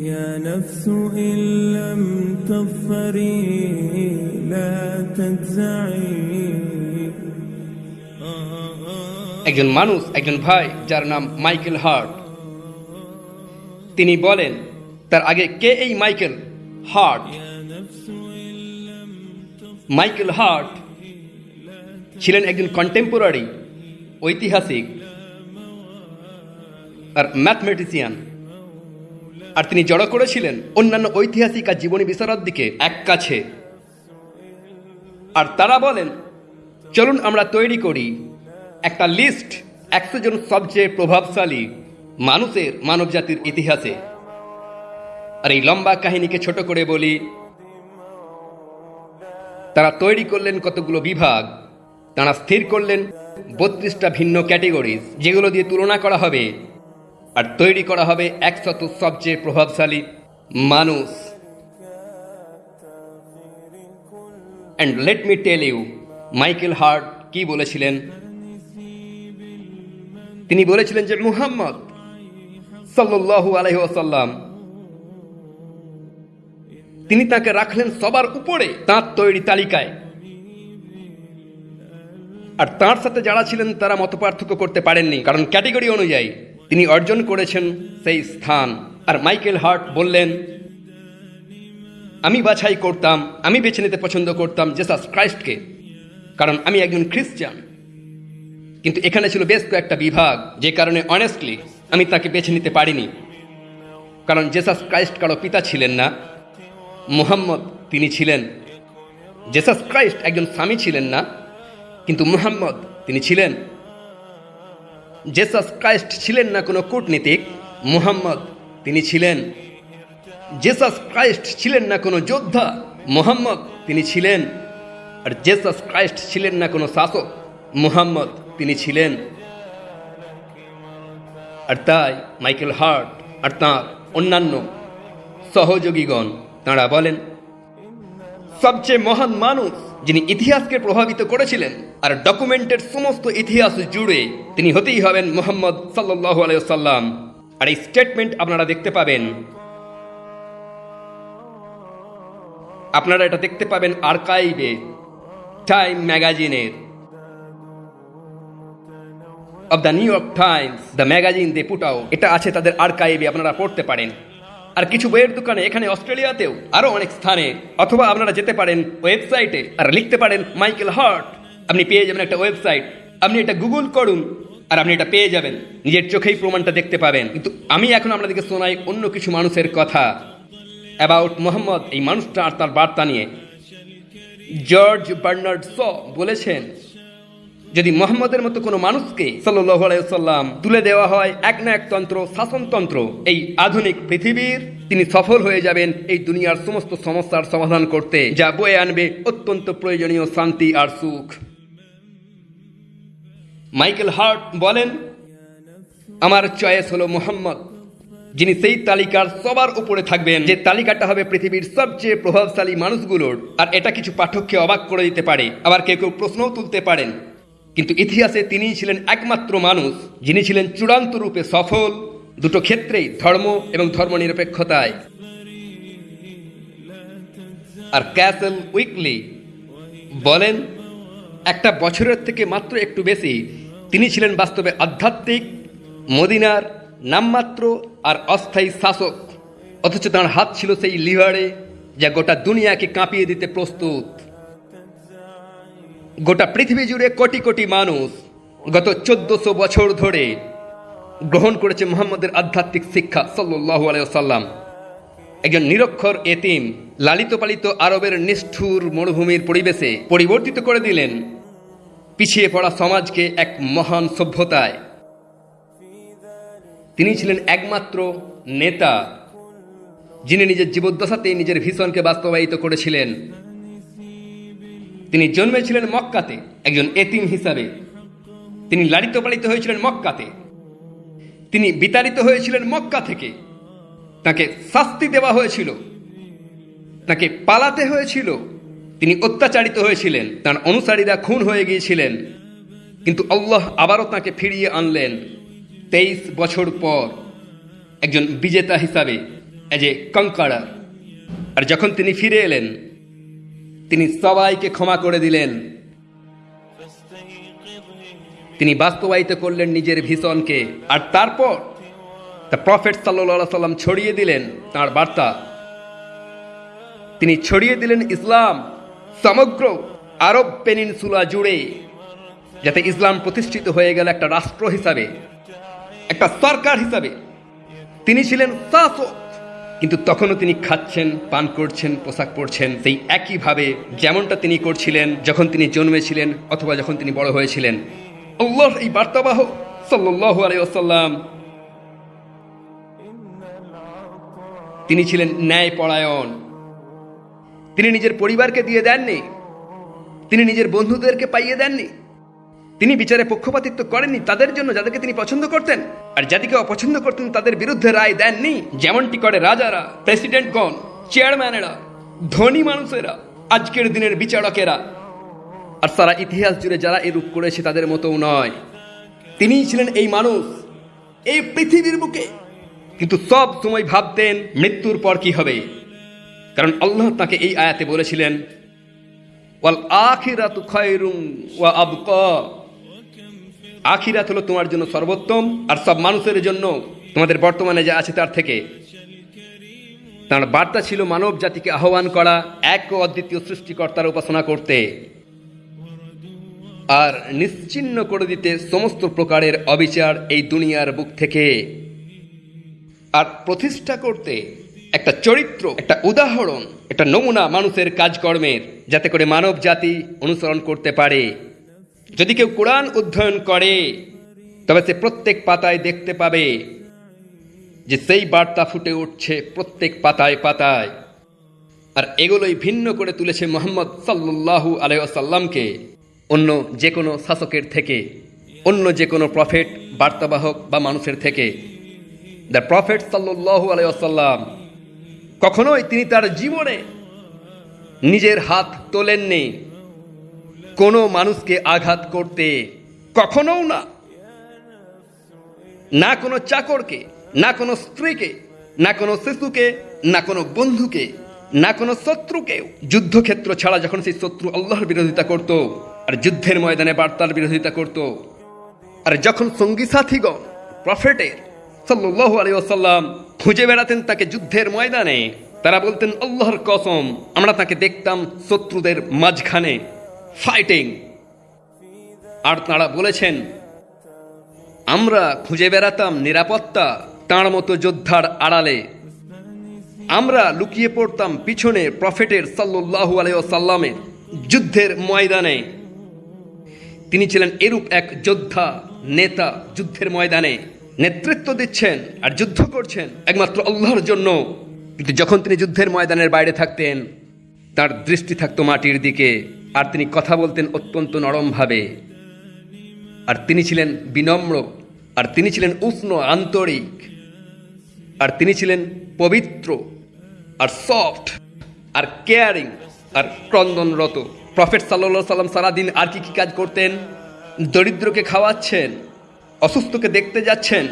يا نفس إن لم تظفري لا تجزعي একজন মানুষ একজন ভাই যার নাম মাইকেল হার্ট তিনি বলেন তার আগে কে এই মাইকেল হার্ট মাইকেল হার্ট ছিলেন একজন কন্টেম্পোরারি ঐতিহাসিক আর ম্যাথমেটিসিয়ান আর তিনি জড়ো করেছিলেন অন্যান্য ঐতিহাসিক আর জীবনী বিশারদ দিকে এক কাছে। আর তারা বলেন, চলুন আমরা তৈরি করি একটা লিস্ট একশো জন সবচেয়ে প্রভাবশালী মানুষের মানবজাতির ইতিহাসে। আর এই লম্বা কাহিনীকে ছোট করে বলি, তারা তৈরি করলেন কতগুলো বিভাগ, তারা স্থির করলেন বত্রিশটা ভিন্ন ক্যাটেগরিজ, যেগুলো দিয়ে তুলনা করা হবে। আর তৈরি করা হবে একশত সবচেয়ে প্রভাবশালী মানুষ। And let me tell you Michael Hart কি বলেছিলেন? তিনি বলেছিলেন যে মুহাম্মদ সাল্লাল্লাহু আলাইহি ওয়াসাল্লাম, তিনি তাকে রাখলেন সবার উপরে তাঁর তৈরি তালিকায়। আর তাঁর সাথে যারা ছিলেন তারা মত করতে পারেননি, কারণ ক্যাটেগরি অনুযায়ী তিনি অর্জন করেছেন সেই স্থান। আর মাইকেল হার্ট বললেন, আমি বাছাই করতাম, আমি বেছে নিতে পছন্দ করতাম জেসাস ক্রাইস্টকে, কারণ আমি একজন খ্রিস্টান। কিন্তু এখানে ছিল বেশ কয়েকটা বিভাগ, যে কারণে অনেস্টলি আমি তাকে বেছে নিতে পারিনি। কারণ জেসাস ক্রাইস্ট কারও পিতা ছিলেন না, মুহাম্মদ তিনি ছিলেন। জেসাস ক্রাইস্ট একজন স্বামী ছিলেন না, কিন্তু মুহাম্মদ তিনি ছিলেন। জেসাস ক্রাইস্ট ছিলেন না কোনো কূটনীতিক, মুহাম্মদ তিনি ছিলেন। জেসাস ক্রাইস্ট ছিলেন না কোনো যোদ্ধা, মুহাম্মদ তিনি ছিলেন। আর জেসাস ক্রাইস্ট ছিলেন না কোনো শাসক, মুহাম্মদ তিনি ছিলেন। আর তাই মাইকেল হার্ট আর তাঁর অন্যান্য সহযোগীগণ, তাঁরা বলেন, সবচেয়ে মহান মানুষ যিনি ইতিহাসকে প্রভাবিত করেছিলেন আর ডকুমেন্টের সমস্ত ইতিহাস জুড়ে তিনি হতেই হবেন মোহাম্মদ সাল্লাহ আলাইসাল্লাম আর এই স্টেটমেন্ট আপনারা দেখতে পাবেন। আপনারা এটা দেখতে পাবেন আর্কাইভে টাইম ম্যাগাজিনের of the New York Times the magazine they put out এটা আছে তাদের আর্কাইভে আপনারা পড়তে পারেন। আর কিছু বইয়ের দোকানে, এখানে অস্ট্রেলিয়াতেও আরও অনেক স্থানে। অথবা আপনারা যেতে পারেন ওয়েবসাইটে, আর লিখতে পারেন মাইকেল হার্ট। আপনি পেয়ে যাবেন একটা ওয়েবসাইট। আপনি এটা গুগল করুন, আর আপনি এটা পেয়ে যাবেন। নিজের চোখেই প্রমাণটা দেখতে পাবেন। কিন্তু আমি এখন আপনাদেরকে শোনাই অন্য কিছু মানুষের কথা। অ্যাবাউট মোহাম্মদ এই মানুষটা আর তার বার্তা নিয়ে। জর্জ বার্নার্ড স বলেছেন যদি মোহাম্মদের মতো কোনো মানুষকে সাল্লাম তুলে দেওয়া হয় এক না এক তন্ত্র শাসনতন্ত্র এই আধুনিক পৃথিবীর তিনি সফল হয়ে যাবেন এই দুনিয়ার সমস্ত সমস্যার সমাধান করতে, যা বয়ে আনবে অত্যন্ত প্রয়োজনীয় শান্তি আর সুখ। মাইকেল হার্ট বলেন, আমার চয়েস হলো মোহাম্মদ, যিনি সেই তালিকার সবার উপরে থাকবেন, যে তালিকাটা হবে পৃথিবীর সবচেয়ে প্রভাবশালী মানুষগুলোর, আর এটা কিছু পাঠককে অবাক করে দিতে পারে, আবার কেউ কেউ প্রশ্নও তুলতে পারেন। কিন্তু ইতিহাসে তিনিই ছিলেন একমাত্র মানুষ, যিনি ছিলেন চূড়ান্ত রূপে সফল। দুটো ক্ষেত্রেই ধর্ম এবং ধর্মনিরপেক্ষতায়। আর ক্যাসেল উইকলি বলেন, একটা বছরের থেকে মাত্র একটু বেশি, তিনি ছিলেন বাস্তবে আধ্যাত্মিক, মদিনার নামমাত্র আর অস্থায়ী শাসক। অথচ তাঁর হাত ছিল সেই লিভারে, যা গোটা দুনিয়াকে কাঁপিয়ে দিতে প্রস্তুত। গোটা পৃথিবী জুড়ে কোটি কোটি মানুষ গত চোদ্দশো বছর ধরে গ্রহণ করেছে মোহাম্মদের আধ্যাত্মিক শিক্ষা সাল্লু সাল্লাম একজন নিরক্ষর এতিম, লালিত পালিত আরবের নিষ্ঠুর মরুভূমির পরিবেশে পরিবর্তিত করে দিলেন পিছিয়ে পড়া সমাজকে এক মহান সভ্যতায়। তিনি ছিলেন একমাত্র নেতা, যিনি নিজের জীবদ্দশাতে নিজের ভীষণকে বাস্তবায়িত করেছিলেন। তিনি জন্মেছিলেন মক্কাতে, একজন এতিম হিসাবে। তিনি লালিত পালিত হয়েছিলেন মক্কাতে। তিনি বিতাড়িত হয়েছিলেন মক্কা থেকে। তাকে শাস্তি দেওয়া হয়েছিল। তাকে পালাতে হয়েছিল। তিনি অত্যাচারিত হয়েছিলেন। তার অনুসারীরা খুন হয়ে গিয়েছিলেন। কিন্তু আল্লাহ আবারও তাকে ফিরিয়ে আনলেন তেইশ বছর পর। একজন বিজেতা হিসাবে এজ এ কঙ্কাড়ার আর যখন তিনি ফিরে এলেন তিনি সবাইকে ক্ষমা করে দিলেন। তিনি বাস্তবায়িত করলেন নিজের ভীষণকে। আর তারপর দ্য প্রফেট সাল্লা সাল্লাম ছড়িয়ে দিলেন তার বার্তা। তিনি ছড়িয়ে দিলেন ইসলাম সমগ্র আরব পেনিনসুলা জুড়ে, যাতে ইসলাম প্রতিষ্ঠিত হয়ে গেল একটা রাষ্ট্র হিসাবে, একটা সরকার হিসাবে। তিনি ছিলেন শাসক কিন্তু তখনও তিনি খাচ্ছেন, পান করছেন, পোশাক পরছেন। সেই একইভাবে যেমনটা তিনি করছিলেন যখন তিনি জন্মেছিলেন অথবা যখন তিনি বড় হয়েছিলেন। আল্লাহর এই বার্তাবাহ সাল্লাহ আলাইসাল্লাম তিনি ছিলেন ন্যায় পরায়ণ তিনি নিজের পরিবারকে দিয়ে দেননি। তিনি নিজের বন্ধুদেরকে পাইয়ে দেননি। তিনি বিচারে পক্ষপাতিত্ব করেননি, তাদের জন্য যাদেরকে তিনি পছন্দ করতেন। আর যাদেরকে অপছন্দ করতেন, তাদের বিরুদ্ধে রায় দেননি। যেমনটি করে রাজারা, প্রেসিডেন্টগণ, চেয়ারম্যানেরা, ধনী মানুষেরা, আজকের দিনের বিচারকেরা। আর সারা ইতিহাস জুড়ে যারা এরূপ করেছে, তাদের মতোও নয়। তিনিই ছিলেন এই মানুষ, এই পৃথিবীর বুকে। কিন্তু সব সময় ভাবতেন, মৃত্যুর পর কি হবে? কারণ আল্লাহ তাকে এই আয়াতে বলেছিলেন, ওয়াল আখিরাতু খায়রুম ওয়া আবকা। আখিরাত হলো তোমার জন্য সর্বোত্তম, আর সব মানুষের জন্য তোমাদের বর্তমানে যা আছে তার থেকে। তার বার্তা ছিল মানব জাতিকে আহ্বান করা, এক ও অদ্বিতীয় সৃষ্টিকর্তার উপাসনা করতে। আর নিশ্চিন্ন করে দিতে সমস্ত প্রকারের অবিচার এই দুনিয়ার বুক থেকে। আর প্রতিষ্ঠা করতে একটা চরিত্র, একটা উদাহরণ, একটা নমুনা মানুষের কাজকর্মের, যাতে করে মানব জাতি অনুসরণ করতে পারে। যদি কেউ কোরআন অধ্যয়ন করে, তবে সে প্রত্যেক পাতায় দেখতে পাবে যে সেই বার্তা ফুটে উঠছে প্রত্যেক পাতায় পাতায়। আর এগুলোই ভিন্ন করে তুলেছে মোহাম্মদ সাল্লু আলাইসাল্লামকে অন্য যে কোনো শাসকের থেকে, অন্য যে কোনো প্রফেট, বার্তাবাহক বা মানুষের থেকে। দ্য প্রফেট সাল্লু আলাইসাল্লাম কখনোই তিনি তার জীবনে নিজের হাত তোলেননি। কোনো মানুষকে আঘাত করতে কখনোও না। না কোনো চাকরকে, না কোনো স্ত্রীকে, না কোনো শিশুকে, না কোনো বন্ধুকে, না কোনো শত্রুকে যুদ্ধক্ষেত্র ছাড়া যখন সেই শত্রু আল্লাহর বিরোধিতা করত, আর যুদ্ধের ময়দানে বার্তার বিরোধিতা করত, আর যখন সঙ্গী সাথীগণ, প্রফেটের সাল্লাহ আলাইসাল্লাম খুঁজে বেড়াতেন তাকে যুদ্ধের ময়দানে, তারা বলতেন, আল্লাহর কসম, আমরা তাকে দেখতাম শত্রুদের মাঝখানে। ফাইটিং। আর তারা বলেছেন, আমরা খুঁজে বেড়াতাম নিরাপত্তা তাঁর মতো যোদ্ধার আড়ালে। আমরা লুকিয়ে পড়তাম পিছনে প্রফেটের সাল্লু আলাইসাল্লামের যুদ্ধের ময়দানে। তিনি ছিলেন এরূপ এক যোদ্ধা, নেতা যুদ্ধের ময়দানে। নেতৃত্ব দিচ্ছেন আর যুদ্ধ করছেন একমাত্র আল্লাহর জন্য। কিন্তু যখন তিনি যুদ্ধের ময়দানের বাইরে থাকতেন, তার দৃষ্টি থাকতো মাটির দিকে। আর তিনি কথা বলতেন অত্যন্ত নরমভাবে। আর তিনি ছিলেন বিনম্র, আর তিনি ছিলেন উষ্ণ, আন্তরিক। আর তিনি ছিলেন পবিত্র, আর সফট আর কেয়ারিং আর ক্রন্দনরত। প্রফেট সাল্লা সাল্লাম সারাদিন আর কি কি কাজ করতেন? দরিদ্রকে খাওয়াচ্ছেন, অসুস্থকে দেখতে যাচ্ছেন,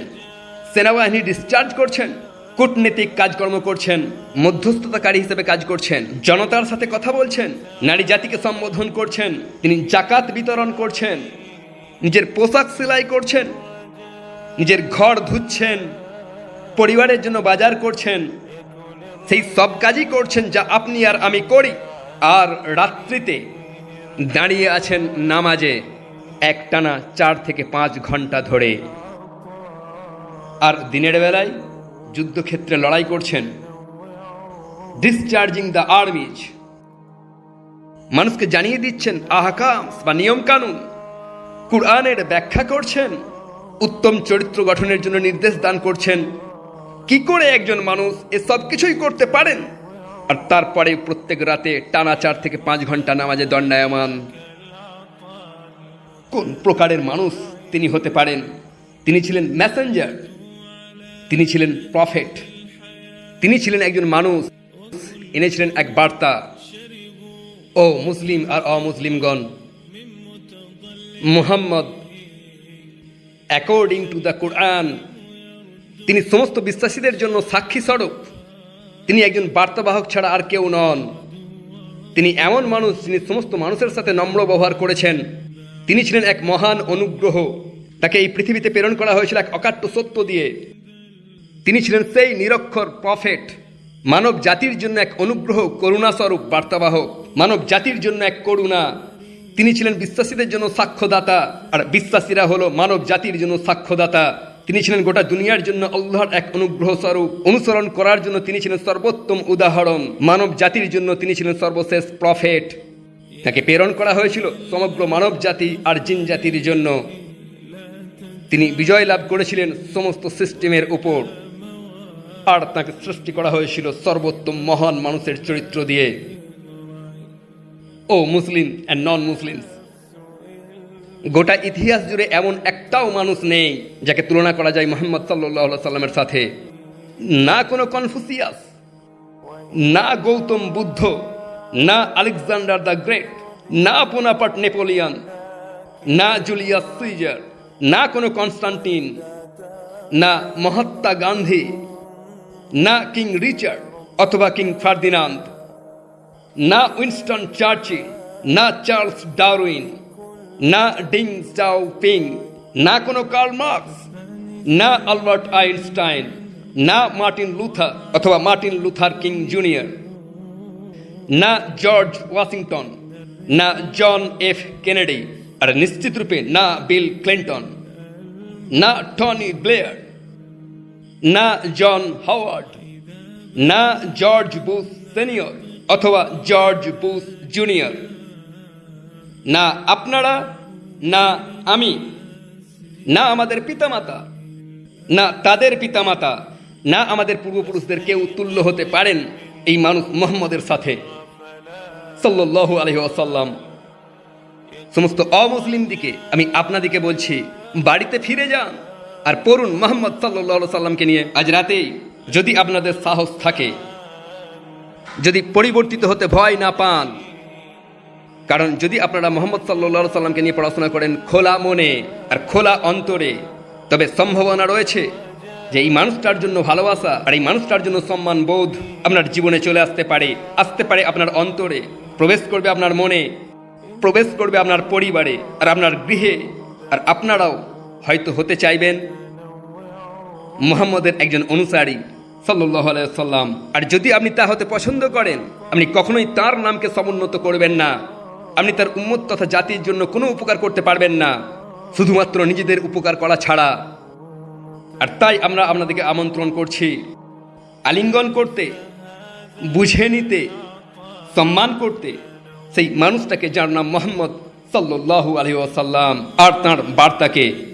সেনাবাহিনী ডিসচার্জ করছেন কূটনীতিক কাজকর্ম করছেন, মধ্যস্থতাকারী হিসেবে কাজ করছেন, জনতার সাথে কথা বলছেন, নারী জাতিকে সম্বোধন করছেন, তিনি জাকাত বিতরণ করছেন, নিজের পোশাক সেলাই করছেন, নিজের ঘর ধুচ্ছেন, পরিবারের জন্য বাজার করছেন, সেই সব কাজই করছেন যা আপনি আর আমি করি। আর রাত্রিতে দাঁড়িয়ে আছেন নামাজে একটানা চার থেকে পাঁচ ঘণ্টা ধরে। আর দিনের বেলায় যুদ্ধক্ষেত্রে লড়াই করছেন। ডিসচার্জিং দ্য আর্মিজ মানুষকে জানিয়ে দিচ্ছেন আহকাম বা নিয়ম কানুন। কুরআনের ব্যাখ্যা করছেন। উত্তম চরিত্র গঠনের জন্য নির্দেশ দান করছেন। কি করে একজন মানুষ এসব কিছুই করতে পারেন? আর তারপরে প্রত্যেক রাতে টানা চার থেকে পাঁচ ঘণ্টা নামাজে দণ্ডায়মান। কোন প্রকারের মানুষ তিনি হতে পারেন? তিনি ছিলেন মেসেঞ্জার তিনি ছিলেন প্রফেট তিনি ছিলেন একজন মানুষ এনেছিলেন এক বার্তা। ও মুসলিম আর অমুসলিমগণ, মুহাম্মদ অ্যাকর্ডিং টু দ্য কোরআন তিনি সমস্ত বিশ্বাসীদের জন্য সাক্ষী স্বরূপ। তিনি একজন বার্তাবাহক ছাড়া আর কেউ নন। তিনি এমন মানুষ যিনি সমস্ত মানুষের সাথে নম্র ব্যবহার করেছেন। তিনি ছিলেন এক মহান অনুগ্রহ। তাকে এই পৃথিবীতে প্রেরণ করা হয়েছিল এক অকাট্য সত্য দিয়ে। তিনি ছিলেন সেই নিরক্ষর প্রফেট, মানব জাতির জন্য এক অনুগ্রহ করুণাস্বরূপ বার্তাবাহক, মানব জাতির জন্য এক করুণা। তিনি ছিলেন বিশ্বাসীদের জন্য সাক্ষ্যদাতা, আর বিশ্বাসীরা হলো মানব জাতির জন্য সাক্ষ্যদাতা। তিনি ছিলেন গোটা দুনিয়ার জন্য আল্লাহর এক অনুগ্রহ স্বরূপ অনুসরণ করার জন্য তিনি ছিলেন সর্বোত্তম উদাহরণ। মানব জাতির জন্য তিনি ছিলেন সর্বশেষ প্রফেট। তাকে প্রেরণ করা হয়েছিল সমগ্র মানব জাতি আর জিন জাতির জন্য। তিনি বিজয় লাভ করেছিলেন সমস্ত সিস্টেমের উপর। আর তাকে সৃষ্টি করা হয়েছিল সর্বোত্তম মহান মানুষের চরিত্র দিয়ে। ও মুসলিম অ্যান্ড নন মুসলিমস গোটা ইতিহাস জুড়ে এমন একটাও মানুষ নেই যাকে তুলনা করা যায় মোহাম্মদ সাল্লাহ সাল্লামের সাথে। না কোনো কনফুসিয়াস না গৌতম বুদ্ধ, না আলেকজান্ডার দ্য গ্রেট, না পোনাপাট নেপোলিয়ান, না জুলিয়াস সুইজার, না কোনো কনস্টান্টিন, না মহাত্মা গান্ধী না কিং রিচার্ড অথবা কিং ফার্দিনান্দ, না উইনস্টন চার্চিল, না চার্লস ডারউইন, না ডিং চাও পিং না কোনো কার্ল মার্কস, না আলবার্ট আইনস্টাইন, না মার্টিন লুথার অথবা মার্টিন লুথার কিং জুনিয়র, না জর্জ ওয়াশিংটন, না জন এফ কেনেডি, আর নিশ্চিত রূপে না বিল ক্লিন্টন, না টনি ব্লেয়ার না জন হাওয়ার্ড, না জর্জ বুশ সিনিয়র অথবা জর্জ বুশ জুনিয়র। না আপনারা, না আমি। না আমাদের পিতামাতা, না তাদের পিতামাতা, না আমাদের পূর্বপুরুষদের কেউ তুল্য হতে পারেন এই মানুষ মোহাম্মদের সাথে। সাল্লাল্লাহু আলহি আসাল্লাম সমস্ত অমুসলিম দিকে আমি আপনাদিকে বলছি, বাড়িতে ফিরে যান। আর পড়ুন মোহাম্মদ সাল্লাহ সাল্লামকে নিয়ে। আজ রাতেই যদি আপনাদের সাহস থাকে, যদি পরিবর্তিত হতে ভয় না পান, কারণ যদি আপনারা মোহাম্মদ সাল্লাহ সাল্লামকে নিয়ে পড়াশোনা করেন খোলা মনে আর খোলা অন্তরে, তবে সম্ভাবনা রয়েছে যে এই মানুষটার জন্য ভালোবাসা আর এই মানুষটার জন্য সম্মান বোধ আপনার জীবনে চলে আসতে পারে। আসতে পারে আপনার অন্তরে, প্রবেশ করবে আপনার মনে, প্রবেশ করবে আপনার পরিবারে আর আপনার গৃহে আর আপনারাও হয়তো হতে চাইবেন। মুহাম্মদের একজন অনুসারী সাল্লাম আর যদি আপনি তা হতে পছন্দ করেন, আপনি কখনোই তার নামকে সমুন্নত করবেন না। আপনি তার উম্মত তথা জাতির জন্য কোনো উপকার করতে পারবেন না। শুধুমাত্র নিজেদের উপকার করা ছাড়া। আর তাই আমরা আপনাদেরকে আমন্ত্রণ করছি আলিঙ্গন করতে, বুঝে নিতে, সম্মান করতে সেই মানুষটাকে যার নাম মোহাম্মদ সাল্লাহ আলহি আর তাঁর বার্তাকে